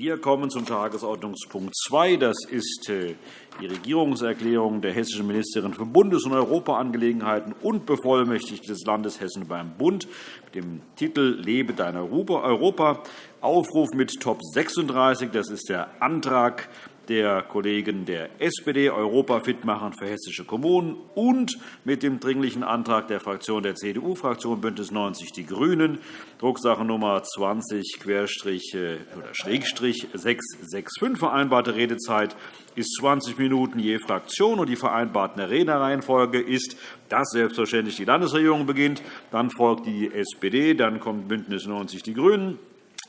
Wir kommen zum Tagesordnungspunkt 2. Das ist äh, die Regierungserklärung der hessischen Ministerin für Bundes- und Europaangelegenheiten und Bevollmächtigte des Landes Hessen beim Bund mit dem Titel Lebe dein Europa. Aufruf mit Top 36. Das ist der Antrag der Kollegen der SPD Europa fit machen für hessische Kommunen und mit dem Dringlichen Antrag der Fraktion der CDU-Fraktion BÜNDNIS 90 die GRÜNEN, Drucksache Nummer 20-665. Vereinbarte Redezeit ist 20 Minuten je Fraktion, und die vereinbarten Rednerreihenfolge ist, dass selbstverständlich die Landesregierung beginnt, dann folgt die SPD, dann kommt BÜNDNIS 90 die GRÜNEN,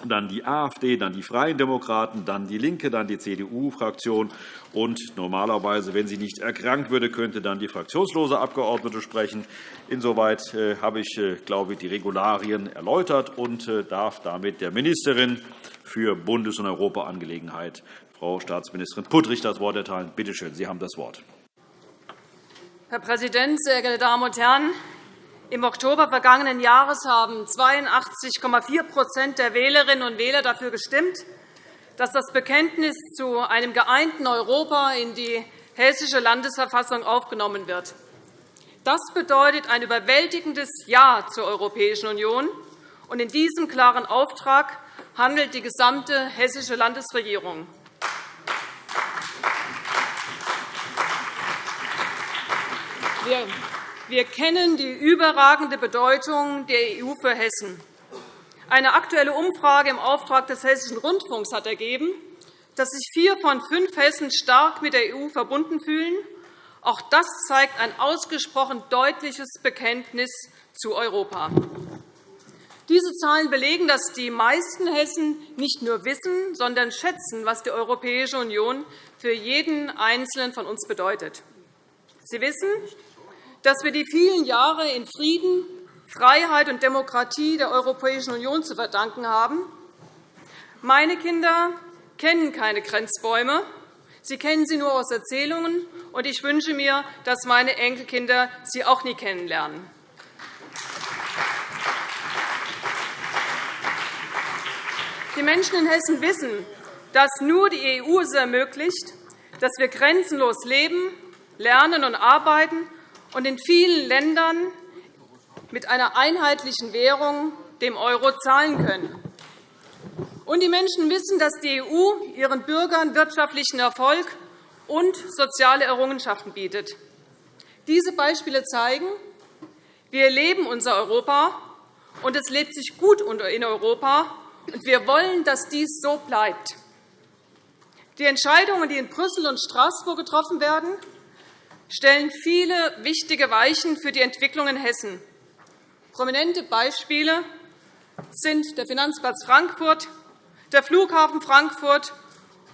dann die AfD, dann die Freien Demokraten, dann DIE LINKE, dann die CDU-Fraktion. Und normalerweise, wenn sie nicht erkrankt würde, könnte dann die fraktionslose Abgeordnete sprechen. Insoweit äh, habe ich, äh, glaube ich, die Regularien erläutert und äh, darf damit der Ministerin für Bundes- und Europaangelegenheit, Frau Staatsministerin Puttrich, das Wort erteilen. Bitte schön, Sie haben das Wort. Herr Präsident, sehr geehrte Damen und Herren! Im Oktober vergangenen Jahres haben 82,4% der Wählerinnen und Wähler dafür gestimmt, dass das Bekenntnis zu einem geeinten Europa in die Hessische Landesverfassung aufgenommen wird. Das bedeutet ein überwältigendes Ja zur Europäischen Union. In diesem klaren Auftrag handelt die gesamte hessische Landesregierung. Wir wir kennen die überragende Bedeutung der EU für Hessen. Eine aktuelle Umfrage im Auftrag des Hessischen Rundfunks hat ergeben, dass sich vier von fünf Hessen stark mit der EU verbunden fühlen. Auch das zeigt ein ausgesprochen deutliches Bekenntnis zu Europa. Diese Zahlen belegen, dass die meisten Hessen nicht nur wissen, sondern schätzen, was die Europäische Union für jeden Einzelnen von uns bedeutet. Sie wissen, dass wir die vielen Jahre in Frieden, Freiheit und Demokratie der Europäischen Union zu verdanken haben. Meine Kinder kennen keine Grenzbäume. Sie kennen sie nur aus Erzählungen, und ich wünsche mir, dass meine Enkelkinder sie auch nie kennenlernen. Die Menschen in Hessen wissen, dass nur die EU es ermöglicht, dass wir grenzenlos leben, lernen und arbeiten und in vielen Ländern mit einer einheitlichen Währung, dem Euro, zahlen können. Und die Menschen wissen, dass die EU ihren Bürgern wirtschaftlichen Erfolg und soziale Errungenschaften bietet. Diese Beispiele zeigen, wir leben unser Europa, und es lebt sich gut in Europa, und wir wollen, dass dies so bleibt. Die Entscheidungen, die in Brüssel und Straßburg getroffen werden, stellen viele wichtige Weichen für die Entwicklung in Hessen. Prominente Beispiele sind der Finanzplatz Frankfurt, der Flughafen Frankfurt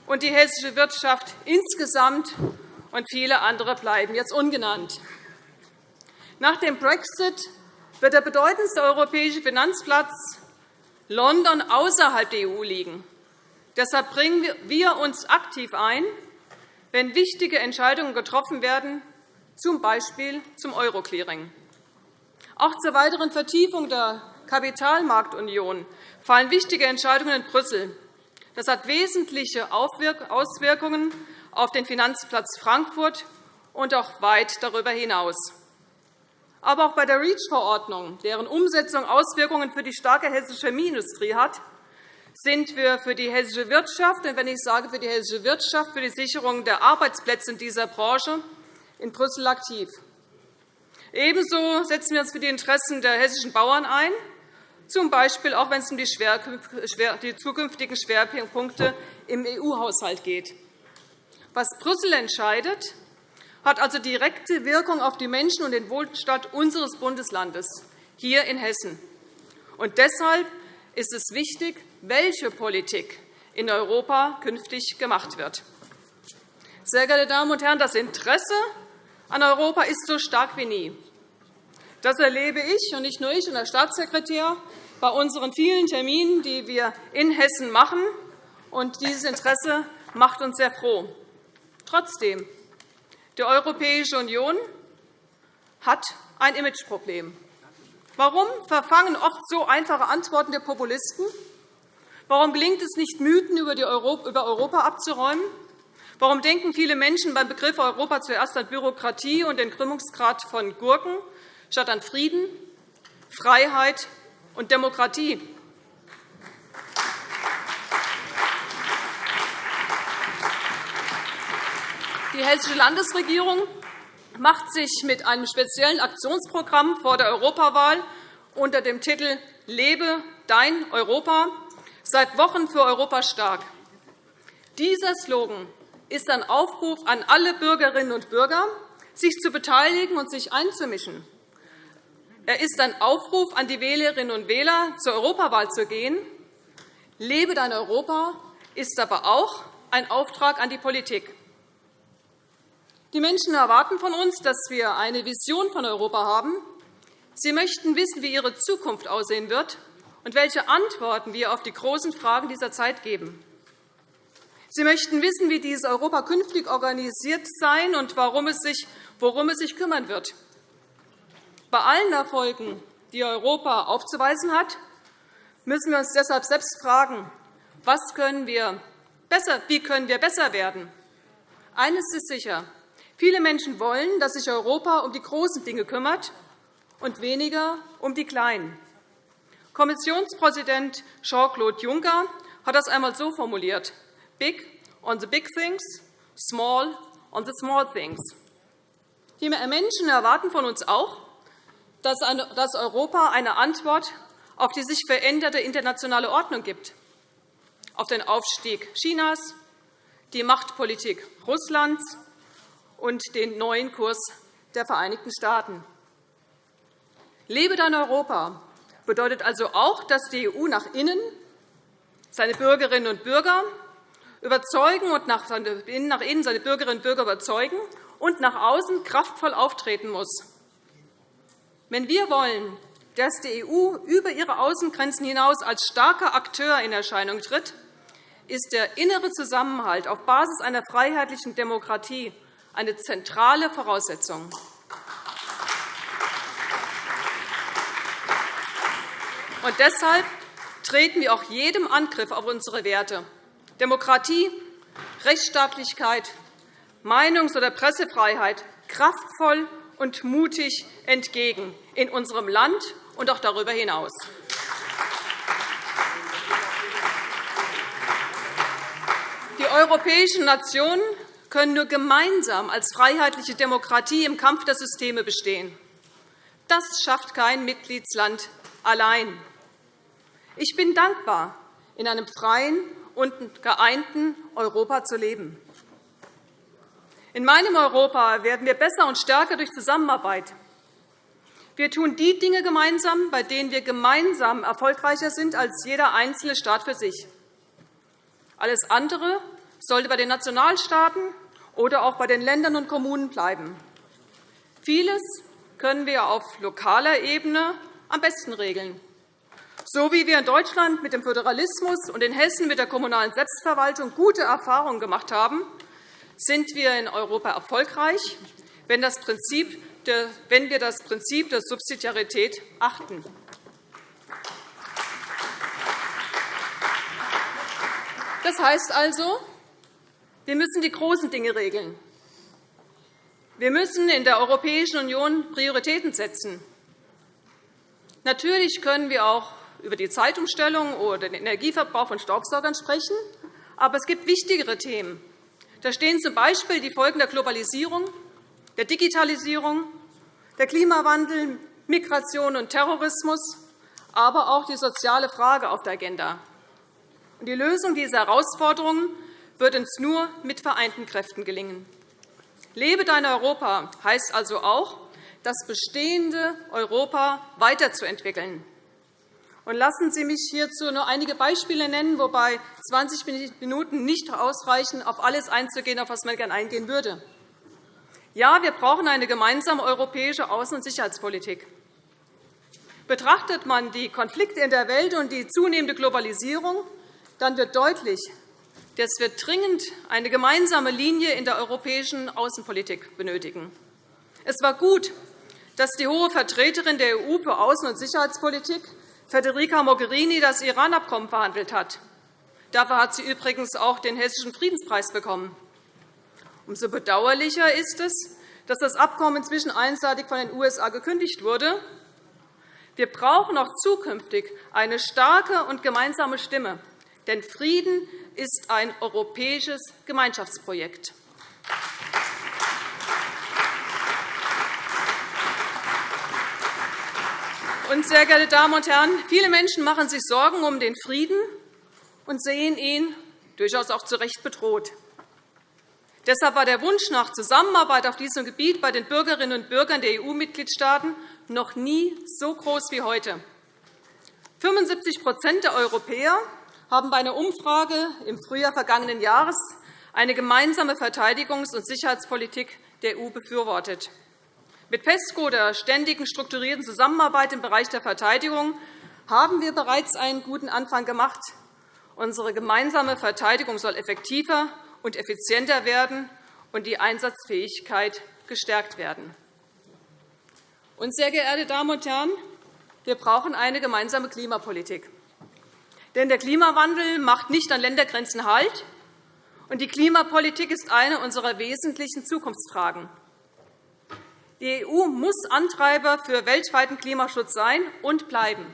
und die hessische Wirtschaft insgesamt, und viele andere bleiben jetzt ungenannt. Nach dem Brexit wird der bedeutendste europäische Finanzplatz London außerhalb der EU liegen. Deshalb bringen wir uns aktiv ein, wenn wichtige Entscheidungen getroffen werden, z. B. zum Euroclearing. Auch zur weiteren Vertiefung der Kapitalmarktunion fallen wichtige Entscheidungen in Brüssel. Das hat wesentliche Auswirkungen auf den Finanzplatz Frankfurt und auch weit darüber hinaus. Aber auch bei der REACH-Verordnung, deren Umsetzung Auswirkungen für die starke hessische Chemieindustrie hat, sind wir für die hessische Wirtschaft, und wenn ich sage für die hessische Wirtschaft, für die Sicherung der Arbeitsplätze in dieser Branche in Brüssel aktiv. Ebenso setzen wir uns für die Interessen der hessischen Bauern ein, z. B. auch wenn es um die zukünftigen Schwerpunkte im EU-Haushalt geht. Was Brüssel entscheidet, hat also direkte Wirkung auf die Menschen und den Wohlstand unseres Bundeslandes hier in Hessen. Und deshalb ist es wichtig, welche Politik in Europa künftig gemacht wird. Sehr geehrte Damen und Herren, das Interesse an Europa ist so stark wie nie. Das erlebe ich, und nicht nur ich und der Staatssekretär, bei unseren vielen Terminen, die wir in Hessen machen. Und dieses Interesse macht uns sehr froh. Trotzdem, die Europäische Union hat ein Imageproblem. Warum verfangen oft so einfache Antworten der Populisten? Warum gelingt es nicht, Mythen über Europa abzuräumen? Warum denken viele Menschen beim Begriff Europa zuerst an Bürokratie und den Krümmungsgrad von Gurken statt an Frieden, Freiheit und Demokratie? Die Hessische Landesregierung macht sich mit einem speziellen Aktionsprogramm vor der Europawahl unter dem Titel Lebe dein Europa seit Wochen für Europa stark. Dieser Slogan ist ein Aufruf an alle Bürgerinnen und Bürger, sich zu beteiligen und sich einzumischen. Er ist ein Aufruf an die Wählerinnen und Wähler, zur Europawahl zu gehen. Lebe dein Europa ist aber auch ein Auftrag an die Politik. Die Menschen erwarten von uns, dass wir eine Vision von Europa haben. Sie möchten wissen, wie ihre Zukunft aussehen wird und welche Antworten wir auf die großen Fragen dieser Zeit geben. Sie möchten wissen, wie dieses Europa künftig organisiert sein und worum es sich, worum es sich kümmern wird. Bei allen Erfolgen, die Europa aufzuweisen hat, müssen wir uns deshalb selbst fragen, was können wir besser, wie können wir besser werden. Eines ist sicher. Viele Menschen wollen, dass sich Europa um die großen Dinge kümmert und weniger um die kleinen. Kommissionspräsident Jean-Claude Juncker hat das einmal so formuliert. Big on the big things, small on the small things. Die Menschen erwarten von uns auch, dass Europa eine Antwort auf die sich veränderte internationale Ordnung gibt, auf den Aufstieg Chinas, die Machtpolitik Russlands und den neuen Kurs der Vereinigten Staaten. Lebe dein Europa bedeutet also auch, dass die EU nach innen seine Bürgerinnen und Bürger überzeugen und nach innen seine Bürgerinnen und Bürger überzeugen und nach außen kraftvoll auftreten muss. Wenn wir wollen, dass die EU über ihre Außengrenzen hinaus als starker Akteur in Erscheinung tritt, ist der innere Zusammenhalt auf Basis einer freiheitlichen Demokratie eine zentrale Voraussetzung. Und deshalb treten wir auch jedem Angriff auf unsere Werte Demokratie, Rechtsstaatlichkeit, Meinungs- oder Pressefreiheit kraftvoll und mutig entgegen in unserem Land und auch darüber hinaus. Die europäischen Nationen können nur gemeinsam als freiheitliche Demokratie im Kampf der Systeme bestehen. Das schafft kein Mitgliedsland allein. Ich bin dankbar, in einem freien und geeinten Europa zu leben. In meinem Europa werden wir besser und stärker durch Zusammenarbeit. Wir tun die Dinge gemeinsam, bei denen wir gemeinsam erfolgreicher sind als jeder einzelne Staat für sich. Alles andere sollte bei den Nationalstaaten oder auch bei den Ländern und Kommunen bleiben. Vieles können wir auf lokaler Ebene am besten regeln. So wie wir in Deutschland mit dem Föderalismus und in Hessen mit der kommunalen Selbstverwaltung gute Erfahrungen gemacht haben, sind wir in Europa erfolgreich, wenn wir das Prinzip der Subsidiarität achten. Das heißt also, wir müssen die großen Dinge regeln. Wir müssen in der Europäischen Union Prioritäten setzen. Natürlich können wir auch über die Zeitumstellung oder den Energieverbrauch von Staubsaugern sprechen, aber es gibt wichtigere Themen. Da stehen z. B. die Folgen der Globalisierung, der Digitalisierung, der Klimawandel, Migration und Terrorismus, aber auch die soziale Frage auf der Agenda. Die Lösung dieser Herausforderungen wird uns nur mit vereinten Kräften gelingen. Lebe dein Europa heißt also auch, das bestehende Europa weiterzuentwickeln. Und lassen Sie mich hierzu nur einige Beispiele nennen, wobei 20 Minuten nicht ausreichen, auf alles einzugehen, auf das man gerne eingehen würde. Ja, wir brauchen eine gemeinsame europäische Außen- und Sicherheitspolitik. Betrachtet man die Konflikte in der Welt und die zunehmende Globalisierung, dann wird deutlich, dass wir dringend eine gemeinsame Linie in der europäischen Außenpolitik benötigen. Es war gut, dass die hohe Vertreterin der EU für Außen- und Sicherheitspolitik, Federica Mogherini, das Iran-Abkommen verhandelt hat. Dafür hat sie übrigens auch den Hessischen Friedenspreis bekommen. Umso bedauerlicher ist es, dass das Abkommen inzwischen einseitig von den USA gekündigt wurde. Wir brauchen auch zukünftig eine starke und gemeinsame Stimme, denn Frieden ist ein europäisches Gemeinschaftsprojekt. Und, sehr geehrte Damen und Herren, viele Menschen machen sich Sorgen um den Frieden und sehen ihn durchaus auch zu Recht bedroht. Deshalb war der Wunsch nach Zusammenarbeit auf diesem Gebiet bei den Bürgerinnen und Bürgern der EU-Mitgliedstaaten noch nie so groß wie heute. 75% der Europäer haben bei einer Umfrage im Frühjahr vergangenen Jahres eine gemeinsame Verteidigungs- und Sicherheitspolitik der EU befürwortet. Mit PESCO, der ständigen strukturierten Zusammenarbeit im Bereich der Verteidigung, haben wir bereits einen guten Anfang gemacht. Unsere gemeinsame Verteidigung soll effektiver und effizienter werden und die Einsatzfähigkeit gestärkt werden. Und, sehr geehrte Damen und Herren, wir brauchen eine gemeinsame Klimapolitik. Denn der Klimawandel macht nicht an Ländergrenzen Halt, und die Klimapolitik ist eine unserer wesentlichen Zukunftsfragen. Die EU muss Antreiber für weltweiten Klimaschutz sein und bleiben.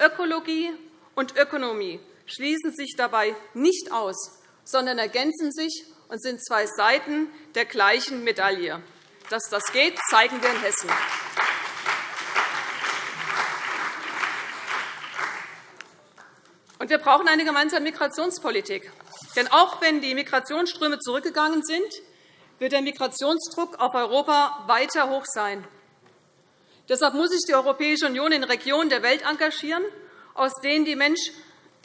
Ökologie und Ökonomie schließen sich dabei nicht aus, sondern ergänzen sich und sind zwei Seiten der gleichen Medaille. Dass das geht, zeigen wir in Hessen. Und wir brauchen eine gemeinsame Migrationspolitik. Denn auch wenn die Migrationsströme zurückgegangen sind, wird der Migrationsdruck auf Europa weiter hoch sein. Deshalb muss sich die Europäische Union in Regionen der Welt engagieren, aus denen die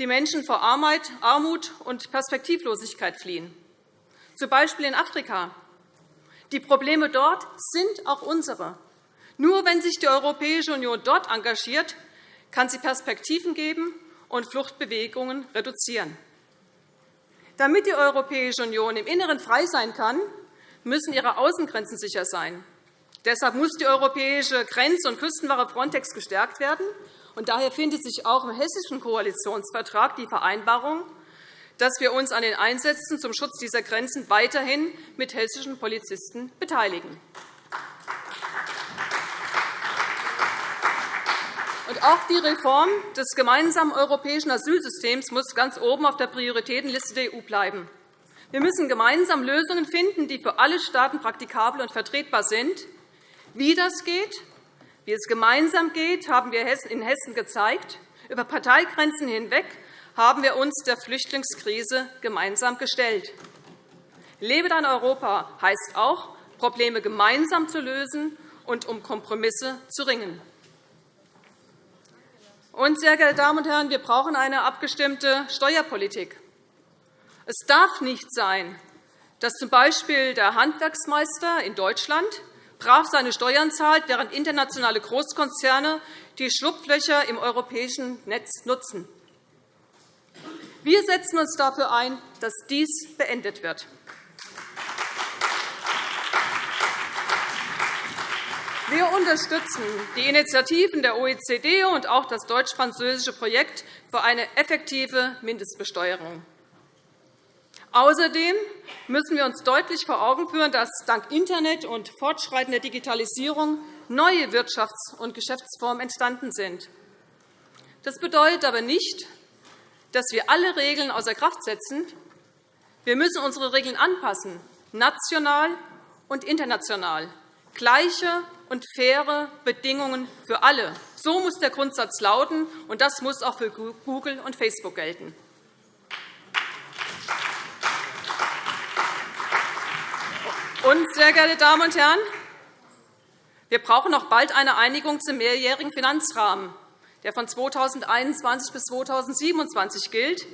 Menschen vor Armut und Perspektivlosigkeit fliehen, z. B. in Afrika. Die Probleme dort sind auch unsere. Nur wenn sich die Europäische Union dort engagiert, kann sie Perspektiven geben und Fluchtbewegungen reduzieren. Damit die Europäische Union im Inneren frei sein kann, müssen ihre Außengrenzen sicher sein. Deshalb muss die europäische Grenz- und Küstenwache Frontex gestärkt werden. Und daher findet sich auch im Hessischen Koalitionsvertrag die Vereinbarung, dass wir uns an den Einsätzen zum Schutz dieser Grenzen weiterhin mit hessischen Polizisten beteiligen. Auch die Reform des gemeinsamen europäischen Asylsystems muss ganz oben auf der Prioritätenliste der EU bleiben. Wir müssen gemeinsam Lösungen finden, die für alle Staaten praktikabel und vertretbar sind. Wie das geht, wie es gemeinsam geht, haben wir in Hessen gezeigt. Über Parteigrenzen hinweg haben wir uns der Flüchtlingskrise gemeinsam gestellt. Lebe dein Europa heißt auch, Probleme gemeinsam zu lösen und um Kompromisse zu ringen. Und, sehr geehrte Damen und Herren, wir brauchen eine abgestimmte Steuerpolitik. Es darf nicht sein, dass z.B. der Handwerksmeister in Deutschland brav seine Steuern zahlt, während internationale Großkonzerne die Schlupflöcher im europäischen Netz nutzen. Wir setzen uns dafür ein, dass dies beendet wird. Wir unterstützen die Initiativen der OECD und auch das deutsch-französische Projekt für eine effektive Mindestbesteuerung. Außerdem müssen wir uns deutlich vor Augen führen, dass dank Internet und fortschreitender Digitalisierung neue Wirtschafts- und Geschäftsformen entstanden sind. Das bedeutet aber nicht, dass wir alle Regeln außer Kraft setzen. Wir müssen unsere Regeln anpassen, national und international. Gleiche und faire Bedingungen für alle. So muss der Grundsatz lauten, und das muss auch für Google und Facebook gelten. Und, sehr geehrte Damen und Herren, wir brauchen noch bald eine Einigung zum mehrjährigen Finanzrahmen, der von 2021 bis 2027 gilt.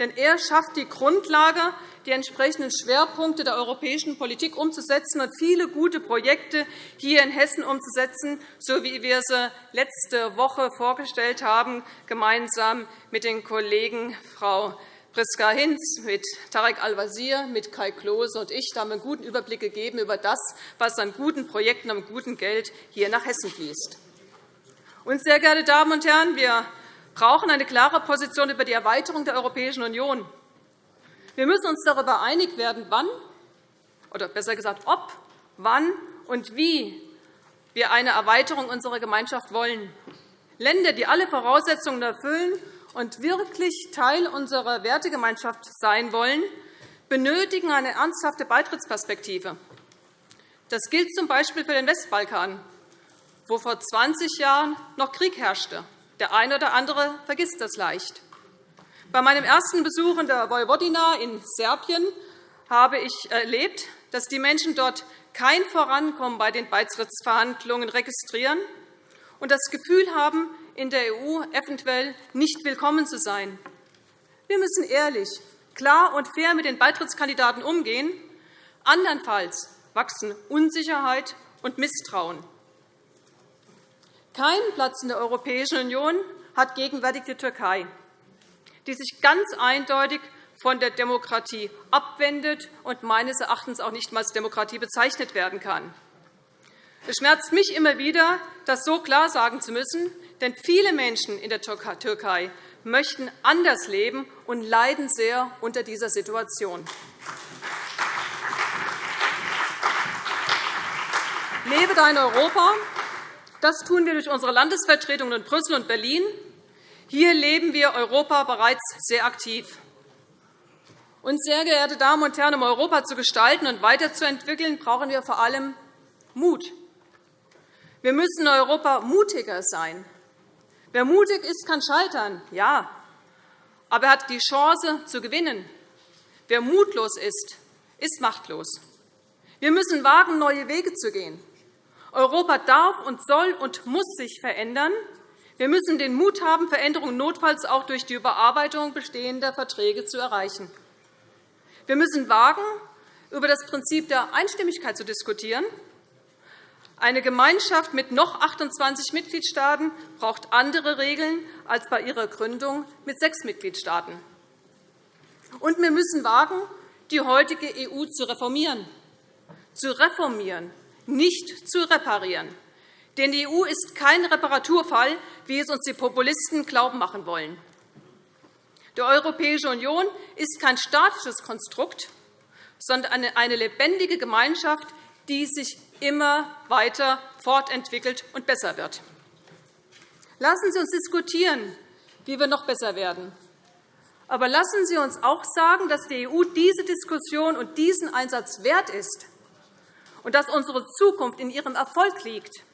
Denn er schafft die Grundlage, die entsprechenden Schwerpunkte der europäischen Politik umzusetzen und viele gute Projekte hier in Hessen umzusetzen, so wie wir sie letzte Woche vorgestellt haben, gemeinsam mit den Kollegen Frau Priska Hinz, mit Tarek Al-Wazir, mit Kai Klose und ich haben einen guten Überblick gegeben über das, was an guten Projekten und gutem Geld hier nach Hessen fließt. Und, sehr geehrte Damen und Herren, wir brauchen eine klare Position über die Erweiterung der Europäischen Union. Wir müssen uns darüber einig werden, wann, oder besser gesagt, ob, wann und wie wir eine Erweiterung unserer Gemeinschaft wollen. Länder, die alle Voraussetzungen erfüllen und wirklich Teil unserer Wertegemeinschaft sein wollen, benötigen eine ernsthafte Beitrittsperspektive. Das gilt z. B. für den Westbalkan, wo vor 20 Jahren noch Krieg herrschte. Der eine oder andere vergisst das leicht. Bei meinem ersten Besuch in der Vojvodina in Serbien habe ich erlebt, dass die Menschen dort kein Vorankommen bei den Beitrittsverhandlungen registrieren und das Gefühl haben, in der EU eventuell nicht willkommen zu sein. Wir müssen ehrlich, klar und fair mit den Beitrittskandidaten umgehen. Andernfalls wachsen Unsicherheit und Misstrauen. Keinen Platz in der Europäischen Union hat gegenwärtig die Türkei, die sich ganz eindeutig von der Demokratie abwendet und meines Erachtens auch nicht als Demokratie bezeichnet werden kann. Es schmerzt mich immer wieder, das so klar sagen zu müssen, denn viele Menschen in der Türkei möchten anders leben und leiden sehr unter dieser Situation. Lebe dein Europa! Das tun wir durch unsere Landesvertretungen in Brüssel und Berlin. Hier leben wir Europa bereits sehr aktiv. Und, sehr geehrte Damen und Herren, um Europa zu gestalten und weiterzuentwickeln, brauchen wir vor allem Mut. Wir müssen in Europa mutiger sein. Wer mutig ist, kann scheitern, ja, aber er hat die Chance zu gewinnen. Wer mutlos ist, ist machtlos. Wir müssen wagen, neue Wege zu gehen. Europa darf und soll und muss sich verändern. Wir müssen den Mut haben, Veränderungen notfalls auch durch die Überarbeitung bestehender Verträge zu erreichen. Wir müssen wagen, über das Prinzip der Einstimmigkeit zu diskutieren. Eine Gemeinschaft mit noch 28 Mitgliedstaaten braucht andere Regeln als bei ihrer Gründung mit sechs Mitgliedstaaten. Und wir müssen wagen, die heutige EU zu reformieren. Zu reformieren, nicht zu reparieren. Denn die EU ist kein Reparaturfall, wie es uns die Populisten glauben machen wollen. Die Europäische Union ist kein statisches Konstrukt, sondern eine lebendige Gemeinschaft, die sich immer weiter fortentwickelt und besser wird. Lassen Sie uns diskutieren, wie wir noch besser werden. Aber lassen Sie uns auch sagen, dass die EU diese Diskussion und diesen Einsatz wert ist und dass unsere Zukunft in ihrem Erfolg liegt.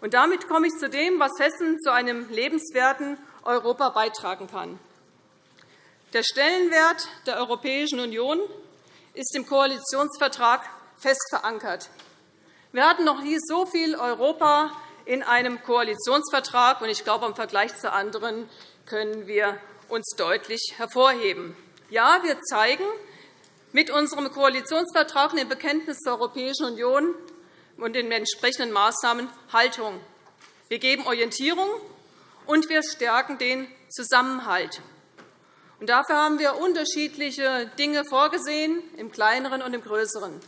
Und damit komme ich zu dem, was Hessen zu einem lebenswerten Europa beitragen kann. Der Stellenwert der Europäischen Union ist im Koalitionsvertrag fest verankert. Wir hatten noch nie so viel Europa in einem Koalitionsvertrag, und ich glaube, im Vergleich zu anderen können wir uns deutlich hervorheben. Ja, wir zeigen mit unserem Koalitionsvertrag und dem Bekenntnis zur Europäischen Union und den entsprechenden Maßnahmen Haltung. Wir geben Orientierung, und wir stärken den Zusammenhalt. Dafür haben wir unterschiedliche Dinge vorgesehen, im Kleineren und im Größeren.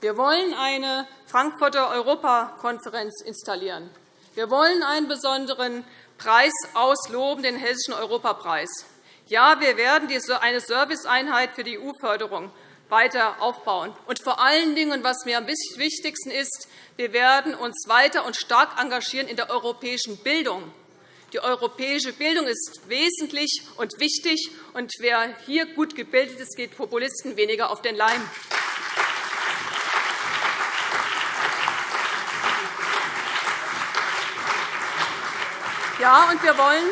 Wir wollen eine Frankfurter Europakonferenz installieren. Wir wollen einen besonderen Preis ausloben, den Hessischen Europapreis. Ja, wir werden eine Serviceeinheit für die EU-Förderung weiter aufbauen. Und vor allen Dingen, was mir am wichtigsten ist, wir werden uns weiter und stark engagieren in der europäischen Bildung. Die europäische Bildung ist wesentlich und wichtig, und wer hier gut gebildet ist, geht Populisten weniger auf den Leim. Ja, und wir wollen,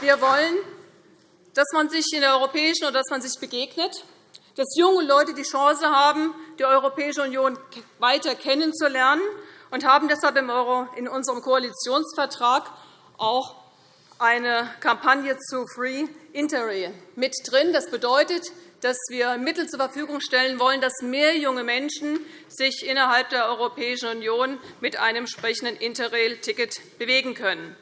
wir wollen, dass man sich in der Europäischen oder dass man sich begegnet, dass junge Leute die Chance haben, die Europäische Union weiter kennenzulernen und haben deshalb in unserem Koalitionsvertrag auch eine Kampagne zu Free Interrail mit drin. Das bedeutet, dass wir Mittel zur Verfügung stellen wollen, dass mehr junge Menschen sich innerhalb der Europäischen Union mit einem entsprechenden Interrail-Ticket bewegen können.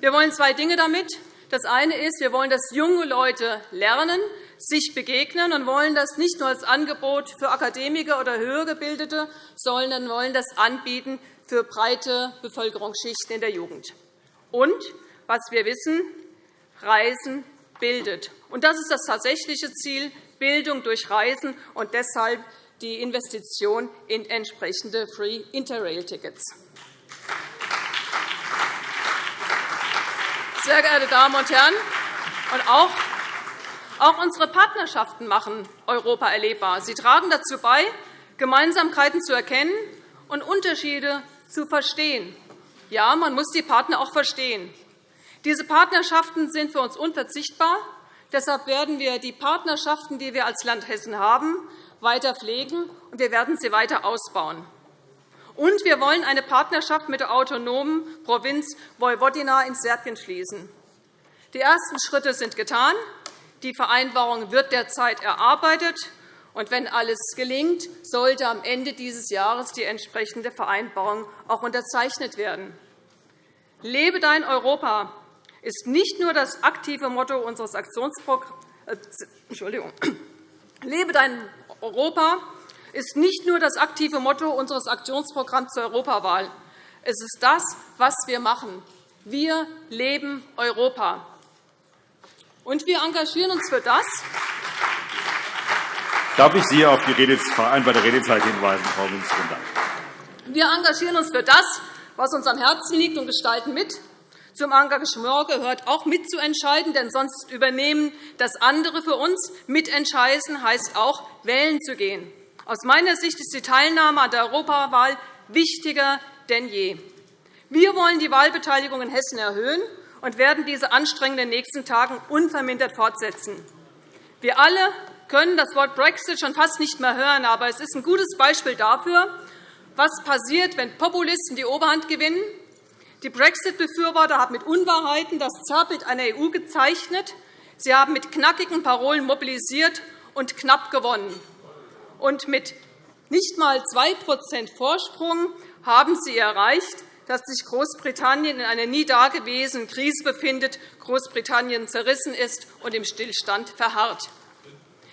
Wir wollen zwei Dinge damit. Das eine ist, wir wollen, dass junge Leute lernen, sich begegnen und wollen das nicht nur als Angebot für Akademiker oder Höhergebildete, sondern wollen das anbieten für breite Bevölkerungsschichten in der Jugend. Und was wir wissen, Reisen bildet. Und das ist das tatsächliche Ziel, Bildung durch Reisen und deshalb die Investition in entsprechende Free Interrail-Tickets. Sehr geehrte Damen und Herren, und auch, auch unsere Partnerschaften machen Europa erlebbar. Sie tragen dazu bei, Gemeinsamkeiten zu erkennen und Unterschiede zu verstehen. Ja, man muss die Partner auch verstehen. Diese Partnerschaften sind für uns unverzichtbar. Deshalb werden wir die Partnerschaften, die wir als Land Hessen haben, weiter pflegen, und wir werden sie weiter ausbauen. Und wir wollen eine Partnerschaft mit der autonomen Provinz Vojvodina in Serbien schließen. Die ersten Schritte sind getan. Die Vereinbarung wird derzeit erarbeitet. Und wenn alles gelingt, sollte am Ende dieses Jahres die entsprechende Vereinbarung auch unterzeichnet werden. Lebe dein Europa ist nicht nur das aktive Motto unseres Aktionsprogramms. Äh, Entschuldigung. Lebe dein Europa ist nicht nur das aktive Motto unseres Aktionsprogramms zur Europawahl. Es ist das, was wir machen. Wir leben Europa. Und wir engagieren uns für das. Darf ich Sie auf die vereinbarte Redezeit hinweisen, Frau Ministerin? Wir engagieren uns für das, was uns am Herzen liegt, und gestalten mit. Zum Engagement gehört auch mitzuentscheiden, denn sonst übernehmen das andere für uns. Mitentscheiden heißt auch, wählen zu gehen. Aus meiner Sicht ist die Teilnahme an der Europawahl wichtiger denn je. Wir wollen die Wahlbeteiligung in Hessen erhöhen und werden diese anstrengenden nächsten Tagen unvermindert fortsetzen. Wir alle können das Wort Brexit schon fast nicht mehr hören, aber es ist ein gutes Beispiel dafür, was passiert, wenn Populisten die Oberhand gewinnen. Die Brexit-Befürworter haben mit Unwahrheiten das Zerrbild einer EU gezeichnet. Sie haben mit knackigen Parolen mobilisiert und knapp gewonnen. Und mit nicht einmal 2% Vorsprung haben Sie erreicht, dass sich Großbritannien in einer nie dagewesenen Krise befindet, Großbritannien zerrissen ist und im Stillstand verharrt.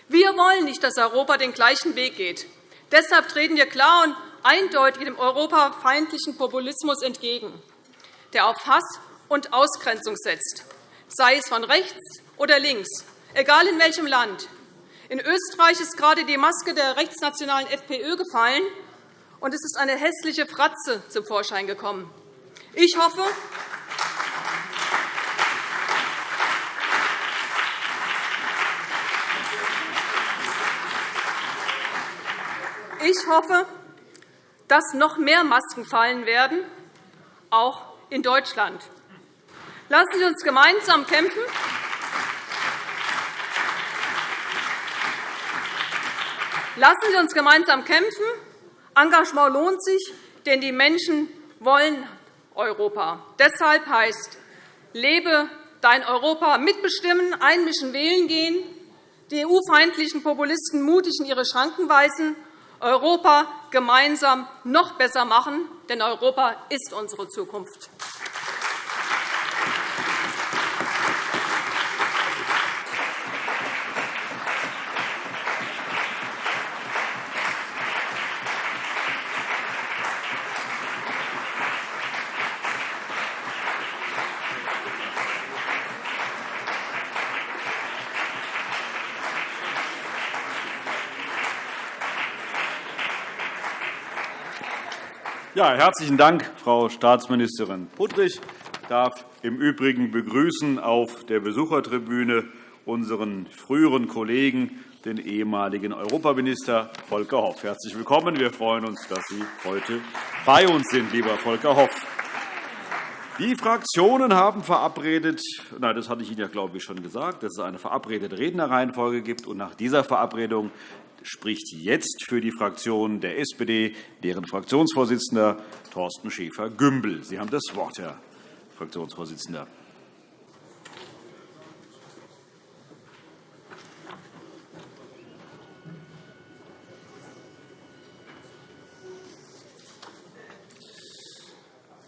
Wir wollen nicht, dass Europa den gleichen Weg geht. Deshalb treten wir klar und eindeutig dem europafeindlichen Populismus entgegen, der auf Hass und Ausgrenzung setzt, sei es von rechts oder links, egal in welchem Land. In Österreich ist gerade die Maske der rechtsnationalen FPÖ gefallen, und es ist eine hässliche Fratze zum Vorschein gekommen. Ich hoffe, Ich hoffe, dass noch mehr Masken fallen werden, auch in Deutschland. Lassen Sie uns gemeinsam kämpfen. Lassen Sie uns gemeinsam kämpfen Engagement lohnt sich, denn die Menschen wollen Europa. Deshalb heißt Lebe dein Europa mitbestimmen, einmischen, wählen gehen, die EU-feindlichen Populisten mutig in ihre Schranken weisen, Europa gemeinsam noch besser machen, denn Europa ist unsere Zukunft. Ja, herzlichen Dank, Frau Staatsministerin Puttrich. Ich darf im Übrigen begrüßen auf der Besuchertribüne unseren früheren Kollegen, den ehemaligen Europaminister Volker Hoff. Herzlich willkommen. Wir freuen uns, dass Sie heute bei uns sind, lieber Volker Hoff. Die Fraktionen haben verabredet, nein, das hatte ich Ihnen ja, glaube ich, schon gesagt, dass es eine verabredete Rednerreihenfolge gibt. Und nach dieser Verabredung spricht jetzt für die Fraktion der SPD deren Fraktionsvorsitzender Thorsten Schäfer-Gümbel. Sie haben das Wort, Herr Fraktionsvorsitzender.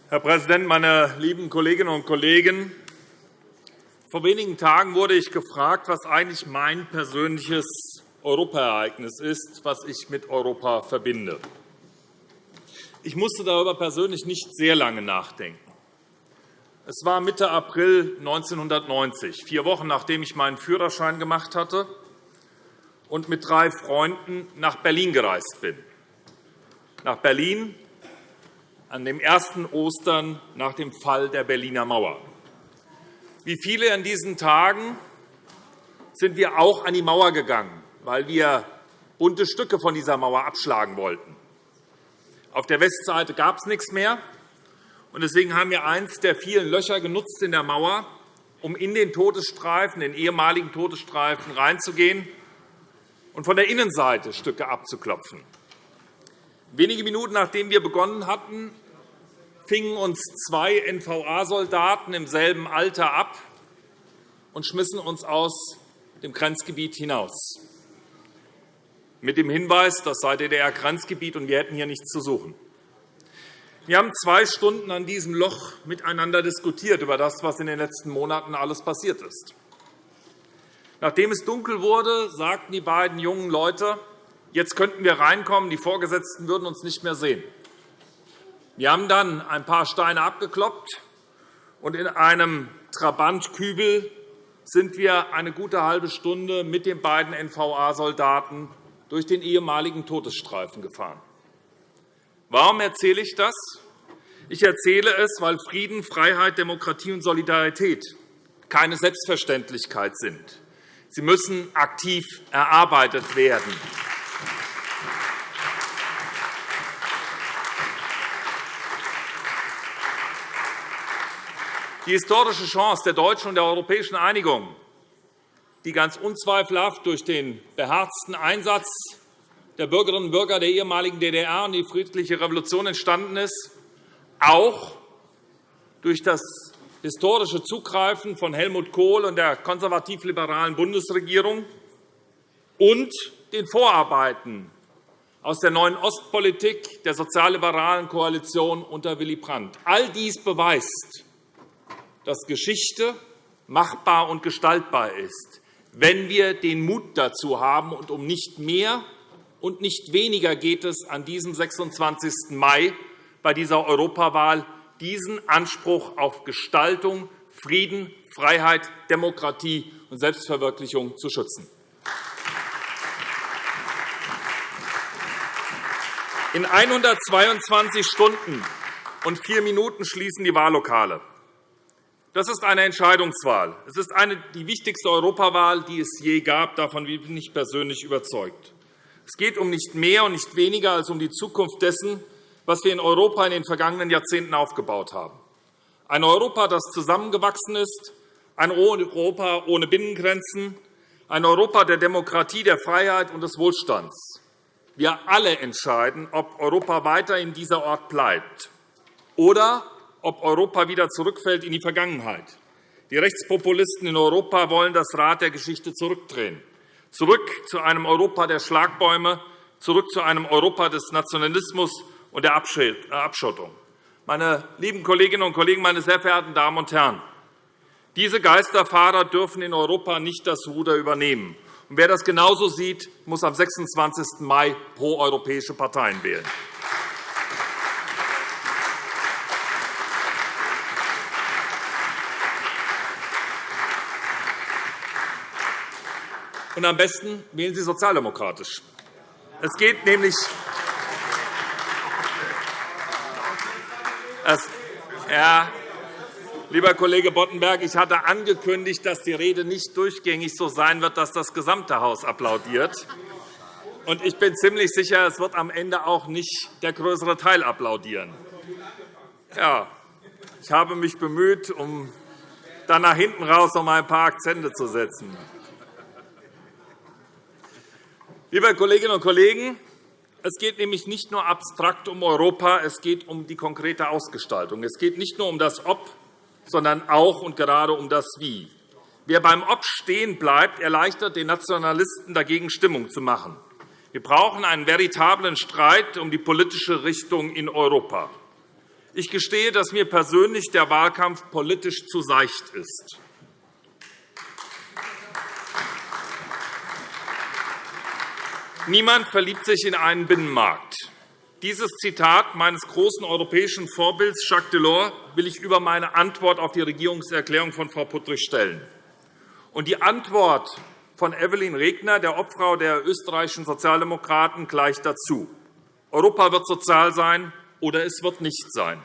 Herr Präsident, meine lieben Kolleginnen und Kollegen! Vor wenigen Tagen wurde ich gefragt, was eigentlich mein persönliches Europaereignis ist, was ich mit Europa verbinde. Ich musste darüber persönlich nicht sehr lange nachdenken. Es war Mitte April 1990, vier Wochen nachdem ich meinen Führerschein gemacht hatte und mit drei Freunden nach Berlin gereist bin. Nach Berlin an dem ersten Ostern nach dem Fall der Berliner Mauer. Wie viele an diesen Tagen sind wir auch an die Mauer gegangen, weil wir bunte Stücke von dieser Mauer abschlagen wollten. Auf der Westseite gab es nichts mehr. Deswegen haben wir eines der vielen Löcher genutzt in der Mauer, um in den Todesstreifen, den ehemaligen Todesstreifen, reinzugehen und von der Innenseite Stücke abzuklopfen. Wenige Minuten nachdem wir begonnen hatten, fingen uns zwei NVA-Soldaten im selben Alter ab und schmissen uns aus dem Grenzgebiet hinaus, mit dem Hinweis, das sei DDR-Grenzgebiet und wir hätten hier nichts zu suchen. Wir haben zwei Stunden an diesem Loch miteinander diskutiert über das, was in den letzten Monaten alles passiert ist. Nachdem es dunkel wurde, sagten die beiden jungen Leute, Jetzt könnten wir reinkommen, die Vorgesetzten würden uns nicht mehr sehen. Wir haben dann ein paar Steine abgekloppt, und in einem Trabantkübel sind wir eine gute halbe Stunde mit den beiden NVA-Soldaten durch den ehemaligen Todesstreifen gefahren. Warum erzähle ich das? Ich erzähle es, weil Frieden, Freiheit, Demokratie und Solidarität keine Selbstverständlichkeit sind. Sie müssen aktiv erarbeitet werden. Die historische Chance der deutschen und der europäischen Einigung, die ganz unzweifelhaft durch den beherzten Einsatz der Bürgerinnen und Bürger der ehemaligen DDR und die friedliche Revolution entstanden ist, auch durch das historische Zugreifen von Helmut Kohl und der konservativ-liberalen Bundesregierung und den Vorarbeiten aus der neuen Ostpolitik der sozialliberalen Koalition unter Willy Brandt. All dies beweist, dass Geschichte machbar und gestaltbar ist, wenn wir den Mut dazu haben. Und um nicht mehr und nicht weniger geht es an diesem 26. Mai bei dieser Europawahl, diesen Anspruch auf Gestaltung, Frieden, Freiheit, Demokratie und Selbstverwirklichung zu schützen. In 122 Stunden und vier Minuten schließen die Wahllokale. Das ist eine Entscheidungswahl. Es ist eine, die wichtigste Europawahl, die es je gab. Davon bin ich persönlich überzeugt. Es geht um nicht mehr und nicht weniger als um die Zukunft dessen, was wir in Europa in den vergangenen Jahrzehnten aufgebaut haben. Ein Europa, das zusammengewachsen ist, ein Europa ohne Binnengrenzen, ein Europa der Demokratie, der Freiheit und des Wohlstands. Wir alle entscheiden, ob Europa weiter in dieser Ort bleibt oder ob Europa wieder zurückfällt in die Vergangenheit. Die Rechtspopulisten in Europa wollen das Rad der Geschichte zurückdrehen, zurück zu einem Europa der Schlagbäume, zurück zu einem Europa des Nationalismus und der Abschottung. Meine lieben Kolleginnen und Kollegen, meine sehr verehrten Damen und Herren! Diese Geisterfahrer dürfen in Europa nicht das Ruder übernehmen. wer das genauso sieht, muss am 26. Mai proeuropäische Parteien wählen. Und am besten wählen Sie sozialdemokratisch. Es geht nämlich ja, lieber Kollege Boddenberg, ich hatte angekündigt, dass die Rede nicht durchgängig so sein wird, dass das gesamte Haus applaudiert. Und ich bin ziemlich sicher, es wird am Ende auch nicht der größere Teil applaudieren. Ja, ich habe mich bemüht, um dann nach hinten raus noch einmal ein paar Akzente zu setzen. Liebe Kolleginnen und Kollegen, es geht nämlich nicht nur abstrakt um Europa, es geht um die konkrete Ausgestaltung. Es geht nicht nur um das Ob, sondern auch und gerade um das Wie. Wer beim Ob stehen bleibt, erleichtert den Nationalisten dagegen Stimmung zu machen. Wir brauchen einen veritablen Streit um die politische Richtung in Europa. Ich gestehe, dass mir persönlich der Wahlkampf politisch zu seicht ist. Niemand verliebt sich in einen Binnenmarkt. Dieses Zitat meines großen europäischen Vorbilds Jacques Delors will ich über meine Antwort auf die Regierungserklärung von Frau Puttrich stellen. Und die Antwort von Evelyn Regner, der Obfrau der österreichischen Sozialdemokraten, gleicht dazu. Europa wird sozial sein, oder es wird nicht sein.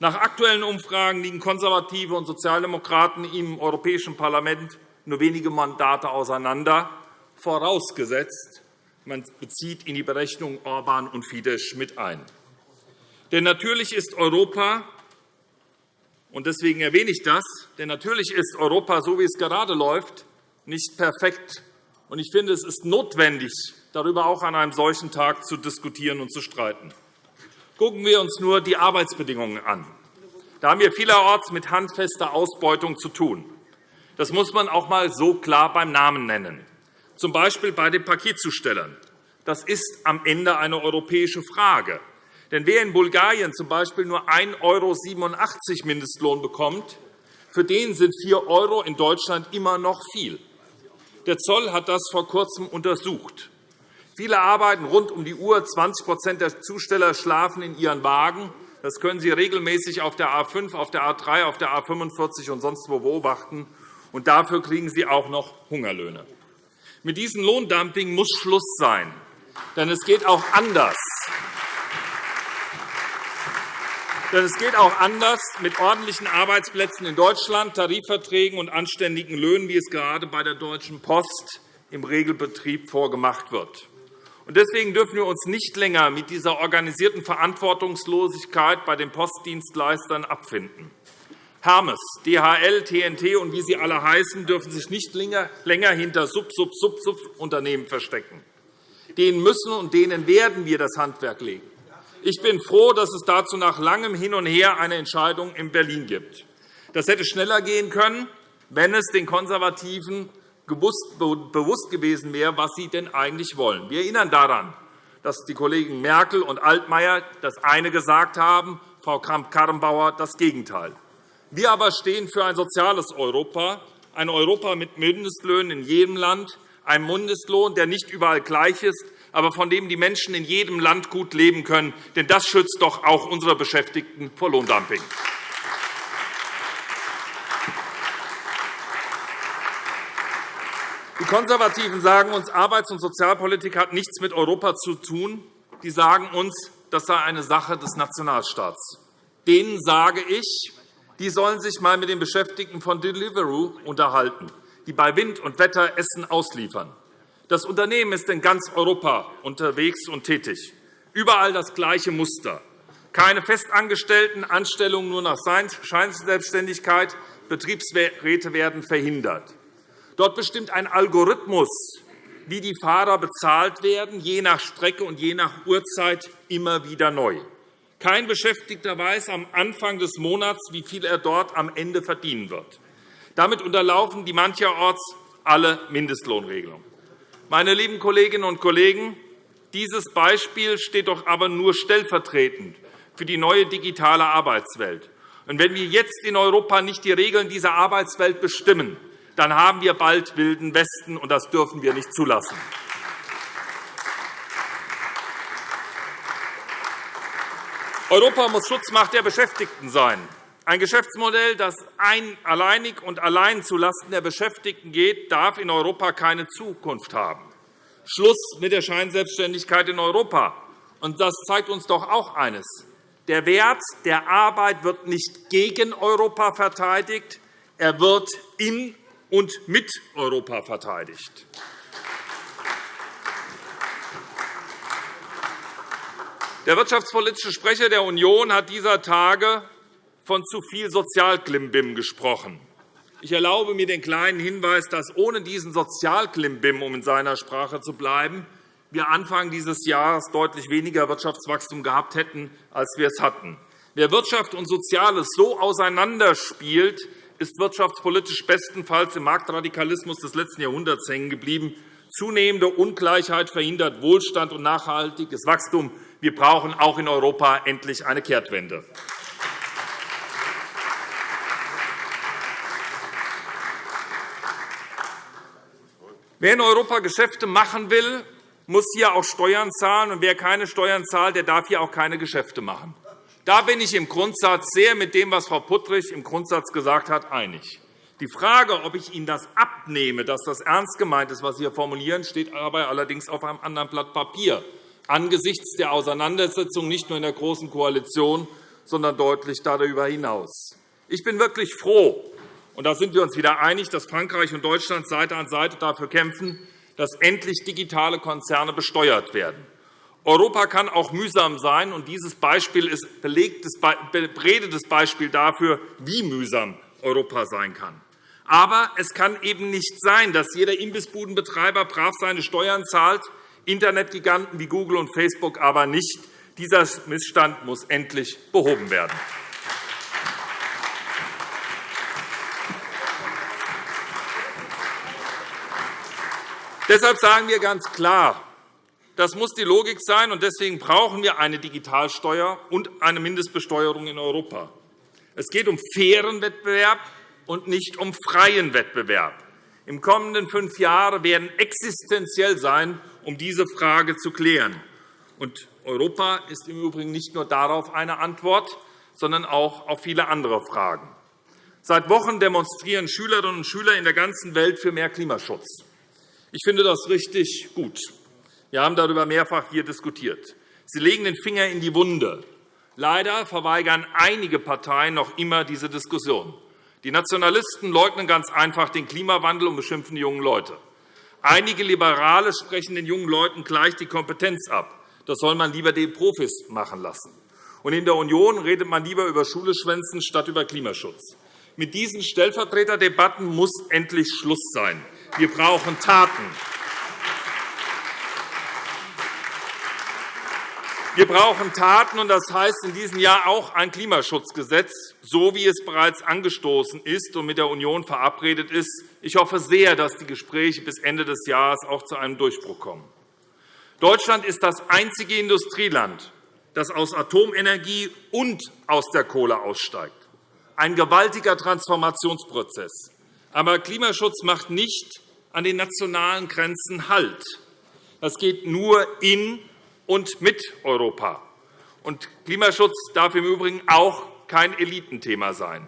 Nach aktuellen Umfragen liegen Konservative und Sozialdemokraten im Europäischen Parlament nur wenige Mandate auseinander, vorausgesetzt, man bezieht in die Berechnung Orban und Fidesz mit ein. Denn natürlich ist Europa, und deswegen erwähne ich das, denn natürlich ist Europa, so wie es gerade läuft, nicht perfekt. Und ich finde, es ist notwendig, darüber auch an einem solchen Tag zu diskutieren und zu streiten. Gucken wir uns nur die Arbeitsbedingungen an. Da haben wir vielerorts mit handfester Ausbeutung zu tun. Das muss man auch einmal so klar beim Namen nennen, z. B. bei den Paketzustellern. Das ist am Ende eine europäische Frage. Denn wer in Bulgarien z. B. nur 1,87 € Mindestlohn bekommt, für den sind 4 € in Deutschland immer noch viel. Der Zoll hat das vor Kurzem untersucht. Viele arbeiten rund um die Uhr. 20% der Zusteller schlafen in ihren Wagen. Das können Sie regelmäßig auf der A 5, auf der A 3, auf der A 45 und sonst wo beobachten. Und dafür kriegen sie auch noch Hungerlöhne. Mit diesem Lohndumping muss Schluss sein. Denn es geht auch anders. Denn es geht auch anders mit ordentlichen Arbeitsplätzen in Deutschland, Tarifverträgen und anständigen Löhnen, wie es gerade bei der Deutschen Post im Regelbetrieb vorgemacht wird. Deswegen dürfen wir uns nicht länger mit dieser organisierten Verantwortungslosigkeit bei den Postdienstleistern abfinden. Hermes, DHL, TNT und wie sie alle heißen, dürfen sich nicht länger hinter Sub-Sub-Sub-Unternehmen verstecken. Denen müssen und denen werden wir das Handwerk legen. Ich bin froh, dass es dazu nach langem Hin und Her eine Entscheidung in Berlin gibt. Das hätte schneller gehen können, wenn es den Konservativen bewusst gewesen wäre, was sie denn eigentlich wollen. Wir erinnern daran, dass die Kollegen Merkel und Altmaier das eine gesagt haben, Frau Kramp-Karrenbauer das Gegenteil. Wir aber stehen für ein soziales Europa, ein Europa mit Mindestlöhnen in jedem Land, einem Mindestlohn, der nicht überall gleich ist, aber von dem die Menschen in jedem Land gut leben können. Denn das schützt doch auch unsere Beschäftigten vor Lohndumping. Die Konservativen sagen uns, Arbeits- und Sozialpolitik hat nichts mit Europa zu tun. Die sagen uns, das sei eine Sache des Nationalstaats. Denen sage ich, die sollen sich einmal mit den Beschäftigten von Deliveroo unterhalten, die bei Wind und Wetter Essen ausliefern. Das Unternehmen ist in ganz Europa unterwegs und tätig. Überall das gleiche Muster. Keine festangestellten Anstellungen nur nach Scheinselbstständigkeit. Betriebsräte werden verhindert. Dort bestimmt ein Algorithmus, wie die Fahrer bezahlt werden, je nach Strecke und je nach Uhrzeit immer wieder neu. Kein Beschäftigter weiß am Anfang des Monats, wie viel er dort am Ende verdienen wird. Damit unterlaufen die mancherorts alle Mindestlohnregelungen. Meine lieben Kolleginnen und Kollegen, dieses Beispiel steht doch aber nur stellvertretend für die neue digitale Arbeitswelt. Und wenn wir jetzt in Europa nicht die Regeln dieser Arbeitswelt bestimmen, dann haben wir bald Wilden Westen, und das dürfen wir nicht zulassen. Europa muss Schutzmacht der Beschäftigten sein. Ein Geschäftsmodell, das ein, alleinig und allein zulasten der Beschäftigten geht, darf in Europa keine Zukunft haben. Schluss mit der Scheinselbstständigkeit in Europa. Und das zeigt uns doch auch eines. Der Wert der Arbeit wird nicht gegen Europa verteidigt, er wird in und mit Europa verteidigt. Der wirtschaftspolitische Sprecher der Union hat dieser Tage von zu viel Sozialklimbim gesprochen. Ich erlaube mir den kleinen Hinweis, dass ohne diesen Sozialklimbim, um in seiner Sprache zu bleiben, wir Anfang dieses Jahres deutlich weniger Wirtschaftswachstum gehabt hätten, als wir es hatten. Wer Wirtschaft und Soziales so auseinanderspielt, ist wirtschaftspolitisch bestenfalls im Marktradikalismus des letzten Jahrhunderts hängen geblieben. Zunehmende Ungleichheit verhindert Wohlstand und nachhaltiges Wachstum. Wir brauchen auch in Europa endlich eine Kehrtwende. Wer in Europa Geschäfte machen will, muss hier auch Steuern zahlen, und wer keine Steuern zahlt, der darf hier auch keine Geschäfte machen. Da bin ich im Grundsatz sehr mit dem, was Frau Puttrich im Grundsatz gesagt hat, einig. Die Frage, ob ich Ihnen das abnehme, dass das ernst gemeint ist, was Sie hier formulieren, steht dabei allerdings auf einem anderen Blatt Papier, angesichts der Auseinandersetzung nicht nur in der Großen Koalition, sondern deutlich darüber hinaus. Ich bin wirklich froh, und da sind wir uns wieder einig, dass Frankreich und Deutschland Seite an Seite dafür kämpfen, dass endlich digitale Konzerne besteuert werden. Europa kann auch mühsam sein, und dieses Beispiel ist belegtes, beredetes Beispiel dafür, wie mühsam Europa sein kann. Aber es kann eben nicht sein, dass jeder Imbissbudenbetreiber brav seine Steuern zahlt, Internetgiganten wie Google und Facebook aber nicht. Dieser Missstand muss endlich behoben werden. Deshalb sagen wir ganz klar, das muss die Logik sein, und deswegen brauchen wir eine Digitalsteuer und eine Mindestbesteuerung in Europa. Es geht um fairen Wettbewerb und nicht um freien Wettbewerb. Im kommenden fünf Jahre werden existenziell sein, um diese Frage zu klären. Und Europa ist im Übrigen nicht nur darauf eine Antwort, sondern auch auf viele andere Fragen. Seit Wochen demonstrieren Schülerinnen und Schüler in der ganzen Welt für mehr Klimaschutz. Ich finde das richtig gut. Wir haben darüber mehrfach hier diskutiert. Sie legen den Finger in die Wunde. Leider verweigern einige Parteien noch immer diese Diskussion. Die Nationalisten leugnen ganz einfach den Klimawandel und beschimpfen die jungen Leute. Einige Liberale sprechen den jungen Leuten gleich die Kompetenz ab. Das soll man lieber den Profis machen lassen. Und in der Union redet man lieber über Schule schwänzen statt über Klimaschutz. Mit diesen Stellvertreterdebatten muss endlich Schluss sein. Wir brauchen Taten. Wir brauchen Taten, und das heißt in diesem Jahr auch ein Klimaschutzgesetz, so wie es bereits angestoßen ist und mit der Union verabredet ist. Ich hoffe sehr, dass die Gespräche bis Ende des Jahres auch zu einem Durchbruch kommen. Deutschland ist das einzige Industrieland, das aus Atomenergie und aus der Kohle aussteigt. Ein gewaltiger Transformationsprozess. Aber Klimaschutz macht nicht an den nationalen Grenzen Halt. Das geht nur in und mit Europa. Und Klimaschutz darf im Übrigen auch kein Elitenthema sein.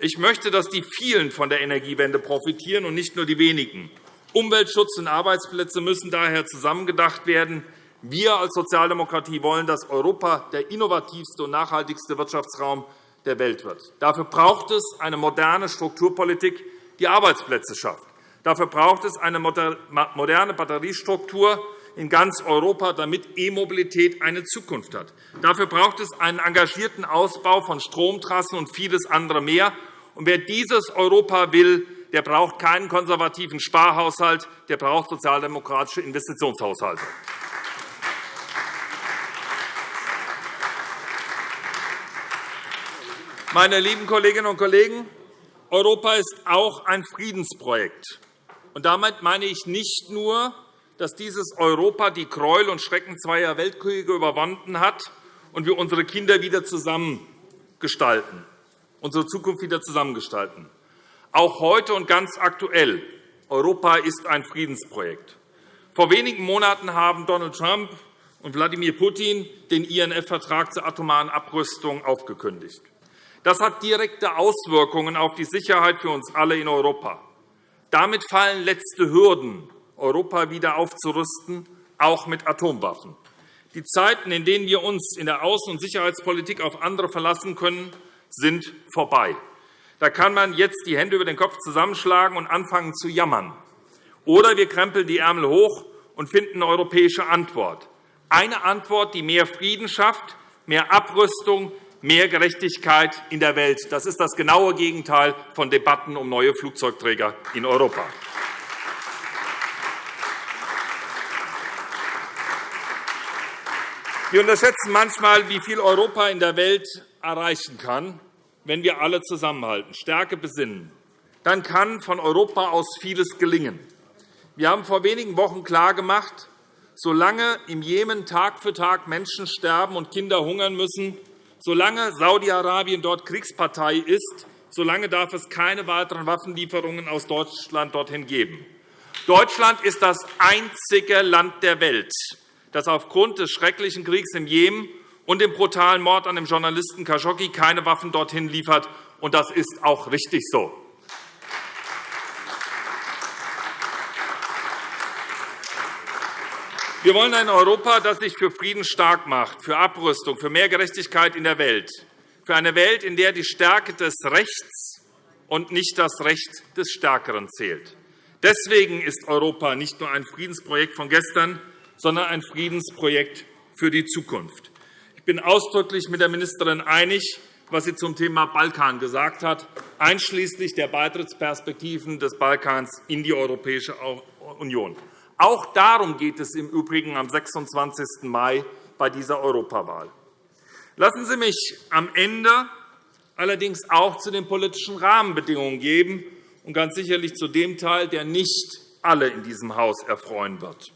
Ich möchte, dass die vielen von der Energiewende profitieren und nicht nur die wenigen. Umweltschutz und Arbeitsplätze müssen daher zusammengedacht werden. Wir als Sozialdemokratie wollen, dass Europa der innovativste und nachhaltigste Wirtschaftsraum der Welt wird. Dafür braucht es eine moderne Strukturpolitik, die Arbeitsplätze schafft. Dafür braucht es eine moderne Batteriestruktur in ganz Europa, damit E-Mobilität eine Zukunft hat. Dafür braucht es einen engagierten Ausbau von Stromtrassen und vieles andere mehr. Und wer dieses Europa will, der braucht keinen konservativen Sparhaushalt, der braucht sozialdemokratische Investitionshaushalte. Meine lieben Kolleginnen und Kollegen, Europa ist auch ein Friedensprojekt. Und damit meine ich nicht nur, dass dieses Europa die Gräuel und Schrecken zweier Weltkriege überwunden hat und wir unsere Kinder wieder zusammengestalten, unsere Zukunft wieder zusammengestalten. Auch heute und ganz aktuell, Europa ist ein Friedensprojekt. Vor wenigen Monaten haben Donald Trump und Wladimir Putin den INF-Vertrag zur atomaren Abrüstung aufgekündigt. Das hat direkte Auswirkungen auf die Sicherheit für uns alle in Europa. Damit fallen letzte Hürden, Europa wieder aufzurüsten, auch mit Atomwaffen. Die Zeiten, in denen wir uns in der Außen- und Sicherheitspolitik auf andere verlassen können, sind vorbei. Da kann man jetzt die Hände über den Kopf zusammenschlagen und anfangen zu jammern. Oder wir krempeln die Ärmel hoch und finden eine europäische Antwort. Eine Antwort, die mehr Frieden schafft, mehr Abrüstung, mehr Gerechtigkeit in der Welt. Das ist das genaue Gegenteil von Debatten um neue Flugzeugträger in Europa. Wir unterschätzen manchmal, wie viel Europa in der Welt erreichen kann, wenn wir alle zusammenhalten, Stärke besinnen. Dann kann von Europa aus vieles gelingen. Wir haben vor wenigen Wochen klargemacht, solange im Jemen Tag für Tag Menschen sterben und Kinder hungern müssen, Solange Saudi-Arabien dort Kriegspartei ist, solange darf es keine weiteren Waffenlieferungen aus Deutschland dorthin geben. Deutschland ist das einzige Land der Welt, das aufgrund des schrecklichen Kriegs im Jemen und dem brutalen Mord an dem Journalisten Khashoggi keine Waffen dorthin liefert. Und das ist auch richtig so. Wir wollen ein Europa, das sich für Frieden stark macht, für Abrüstung, für mehr Gerechtigkeit in der Welt, für eine Welt, in der die Stärke des Rechts und nicht das Recht des Stärkeren zählt. Deswegen ist Europa nicht nur ein Friedensprojekt von gestern, sondern ein Friedensprojekt für die Zukunft bin ausdrücklich mit der Ministerin einig, was sie zum Thema Balkan gesagt hat, einschließlich der Beitrittsperspektiven des Balkans in die Europäische Union. Auch darum geht es im Übrigen am 26. Mai bei dieser Europawahl. Lassen Sie mich am Ende allerdings auch zu den politischen Rahmenbedingungen geben und ganz sicherlich zu dem Teil, der nicht alle in diesem Haus erfreuen wird.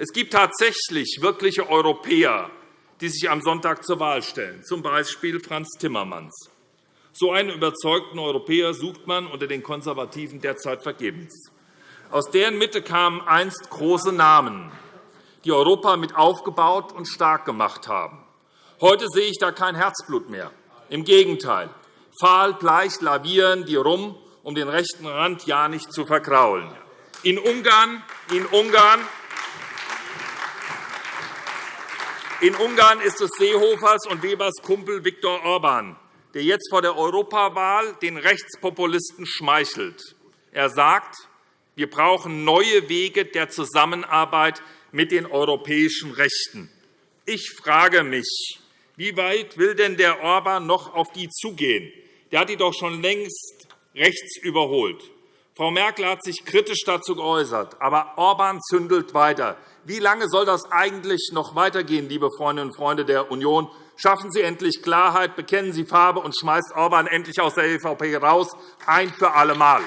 Es gibt tatsächlich wirkliche Europäer, die sich am Sonntag zur Wahl stellen, z. B. Franz Timmermans. So einen überzeugten Europäer sucht man unter den Konservativen derzeit vergebens. Aus deren Mitte kamen einst große Namen, die Europa mit aufgebaut und stark gemacht haben. Heute sehe ich da kein Herzblut mehr. Im Gegenteil. Fahl gleich lavieren die rum, um den rechten Rand ja nicht zu verkraulen. In Ungarn, in Ungarn In Ungarn ist es Seehofers und Webers Kumpel Viktor Orban, der jetzt vor der Europawahl den Rechtspopulisten schmeichelt. Er sagt, wir brauchen neue Wege der Zusammenarbeit mit den europäischen Rechten. Ich frage mich, wie weit will denn der Orban noch auf die zugehen? Der hat die doch schon längst rechts überholt. Frau Merkel hat sich kritisch dazu geäußert, aber Orban zündelt weiter. Wie lange soll das eigentlich noch weitergehen, liebe Freundinnen und Freunde der Union? Schaffen Sie endlich Klarheit, bekennen Sie Farbe und schmeißt Orban endlich aus der EVP raus, ein für alle Mal.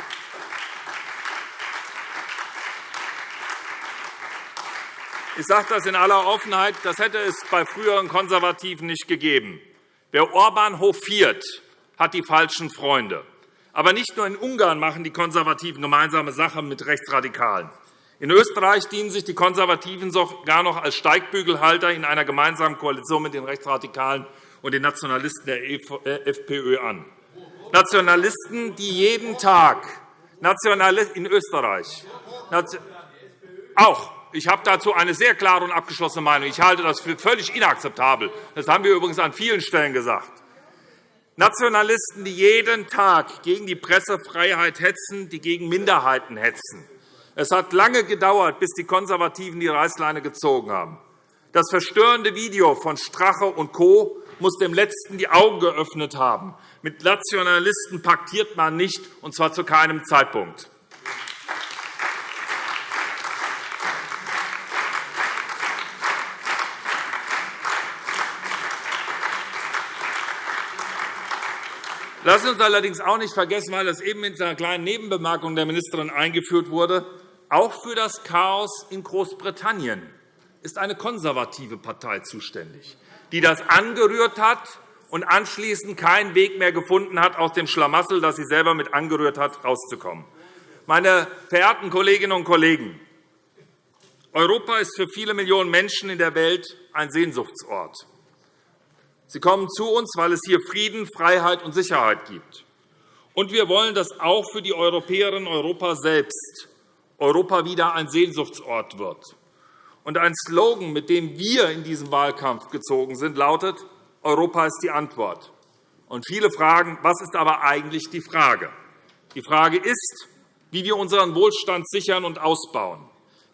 Ich sage das in aller Offenheit. Das hätte es bei früheren Konservativen nicht gegeben. Wer Orban hofiert, hat die falschen Freunde. Aber nicht nur in Ungarn machen die Konservativen gemeinsame Sache mit Rechtsradikalen. In Österreich dienen sich die Konservativen sogar noch als Steigbügelhalter in einer gemeinsamen Koalition mit den Rechtsradikalen und den Nationalisten der äh, FPÖ an. Nationalisten, die jeden Tag in Österreich auch ich habe dazu eine sehr klare und abgeschlossene Meinung. Ich halte das für völlig inakzeptabel. Das haben wir übrigens an vielen Stellen gesagt. Nationalisten, die jeden Tag gegen die Pressefreiheit hetzen, die gegen Minderheiten hetzen, es hat lange gedauert, bis die Konservativen die Reißleine gezogen haben. Das verstörende Video von Strache und Co. muss dem Letzten die Augen geöffnet haben. Mit Nationalisten paktiert man nicht, und zwar zu keinem Zeitpunkt. Lassen Sie uns allerdings auch nicht vergessen, weil das eben mit einer kleinen Nebenbemerkung der Ministerin eingeführt wurde, auch für das Chaos in Großbritannien ist eine konservative Partei zuständig, die das angerührt hat und anschließend keinen Weg mehr gefunden hat, aus dem Schlamassel, das sie selber mit angerührt hat, herauszukommen. Meine verehrten Kolleginnen und Kollegen, Europa ist für viele Millionen Menschen in der Welt ein Sehnsuchtsort. Sie kommen zu uns, weil es hier Frieden, Freiheit und Sicherheit gibt. Und wir wollen das auch für die Europäerinnen und Europa selbst. Europa wieder ein Sehnsuchtsort wird. Und ein Slogan, mit dem wir in diesem Wahlkampf gezogen sind, lautet, Europa ist die Antwort. Und viele fragen, was ist aber eigentlich die Frage? Die Frage ist, wie wir unseren Wohlstand sichern und ausbauen.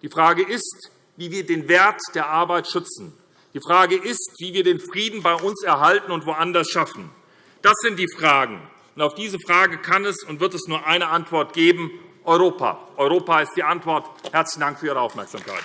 Die Frage ist, wie wir den Wert der Arbeit schützen. Die Frage ist, wie wir den Frieden bei uns erhalten und woanders schaffen. Das sind die Fragen. Und auf diese Frage kann es und wird es nur eine Antwort geben, Europa. Europa ist die Antwort. Herzlichen Dank für Ihre Aufmerksamkeit.